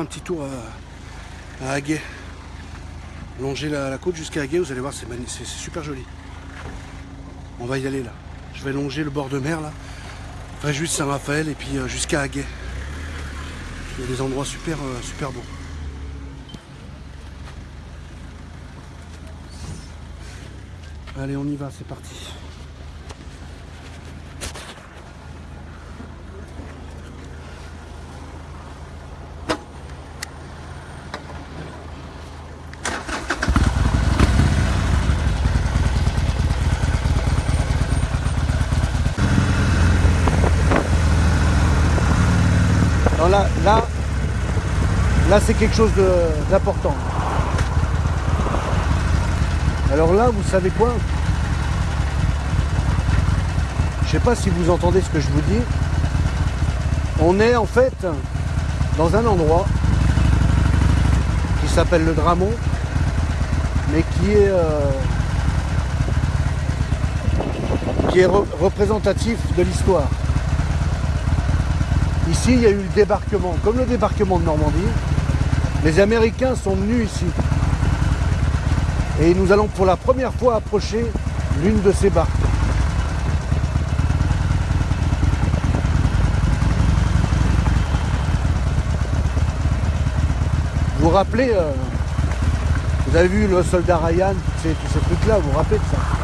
un petit tour à, à Aguet. Longer la, côte jusqu'à Aguet, vous allez voir, c'est super joli. On va y aller là. Je vais longer le bord de mer là. Enfin, juste Saint-Raphaël et puis euh, jusqu'à Aguet. Il y a des endroits super, euh, super beaux. Allez, on y va, c'est parti. là, là, c'est quelque chose d'important. Alors là, vous savez quoi? Je sais pas si vous entendez ce que je vous dis. On est en fait dans un endroit qui s'appelle le Dramont, mais qui est, euh, qui est représentatif de l'histoire. Ici, il y a eu le débarquement, comme le débarquement de Normandie. Les Américains sont venus ici. Et nous allons pour la première fois approcher l'une de ces barques. Vous vous rappelez, euh, vous avez vu le soldat Ryan, tous ces trucs-là, vous vous rappelez de ça?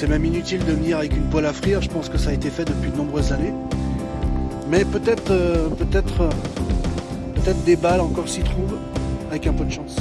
C'est même inutile de venir avec une poêle à frire, je pense que ça a été fait depuis de nombreuses années. Mais peut-être euh, peut-être euh, peut-être des balles encore s'y trouvent, avec un peu de chance.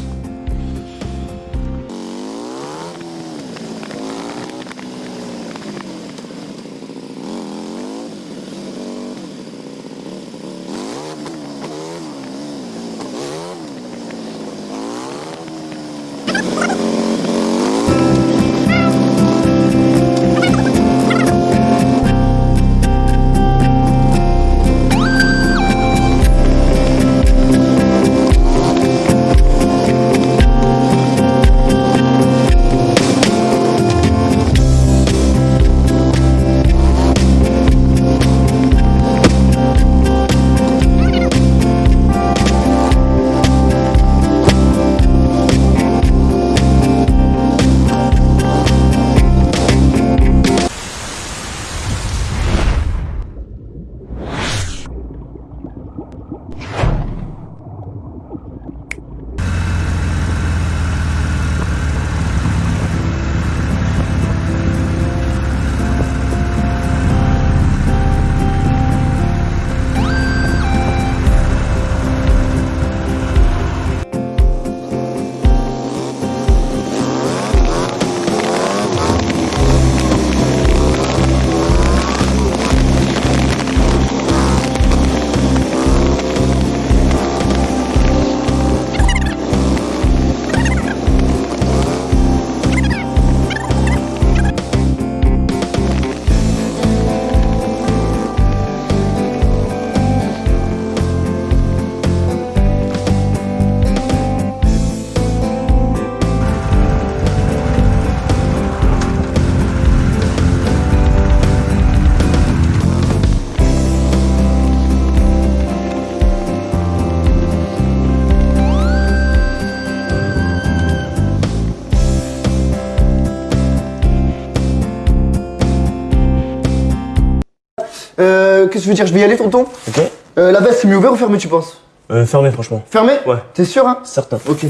Qu'est-ce que je veux dire Je vais y aller, tonton Ok. Euh, la veste, c'est mieux ouvert ou fermé, tu penses euh, Fermé, franchement. Fermé Ouais. T'es sûr, hein Certain. Ok.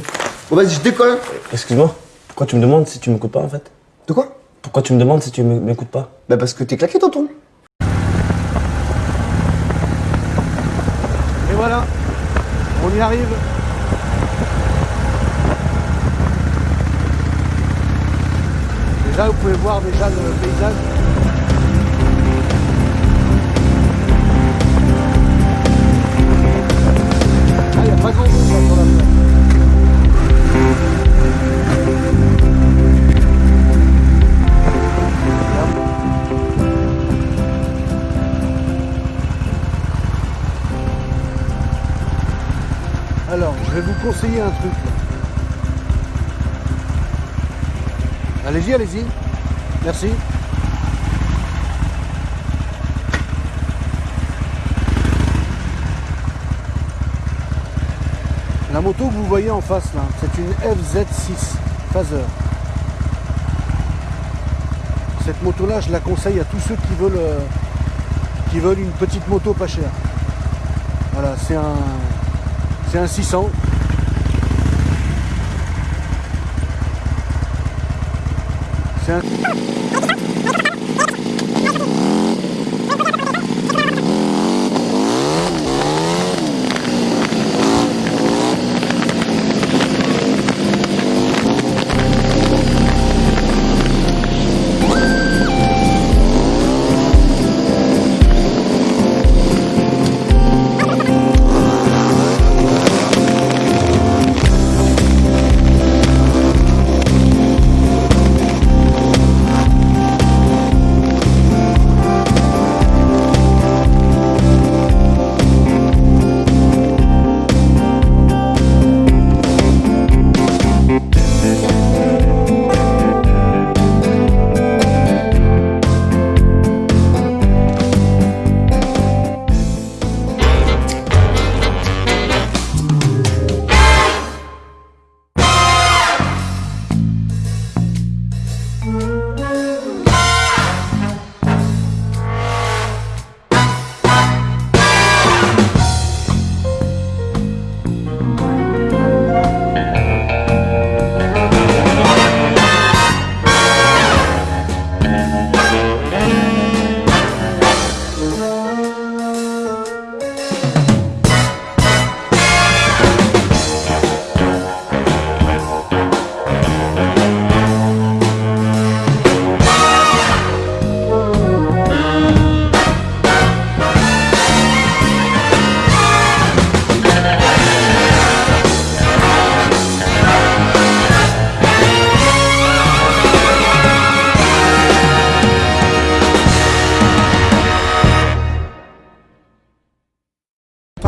Bon, vas-y, je décolle. Excuse-moi, pourquoi tu me demandes si tu m'écoutes pas, en fait De quoi Pourquoi tu me demandes si tu m'écoutes pas Bah, parce que t'es claqué, tonton. Et voilà, on y arrive. Là, vous pouvez voir déjà le paysage. Conseiller un truc. Allez-y, allez-y. Merci. La moto que vous voyez en face là, c'est une FZ6 Phaser. Cette moto là, je la conseille à tous ceux qui veulent, euh, qui veulent une petite moto pas chère. Voilà, c'est un, c'est un 600. C'est un...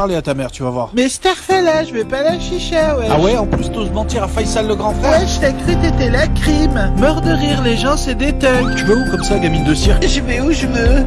Parler à ta mère, tu vas voir. Mais Starfella, je vais pas la chicha, ouais. Ah ouais, en plus t'oses mentir à Faisal le grand frère Ouais, je t'ai cru t'étais la crime. Mort de rire, les gens, c'est des thugs. Tu vas où comme ça, gamine de cirque? Je vais où je veux.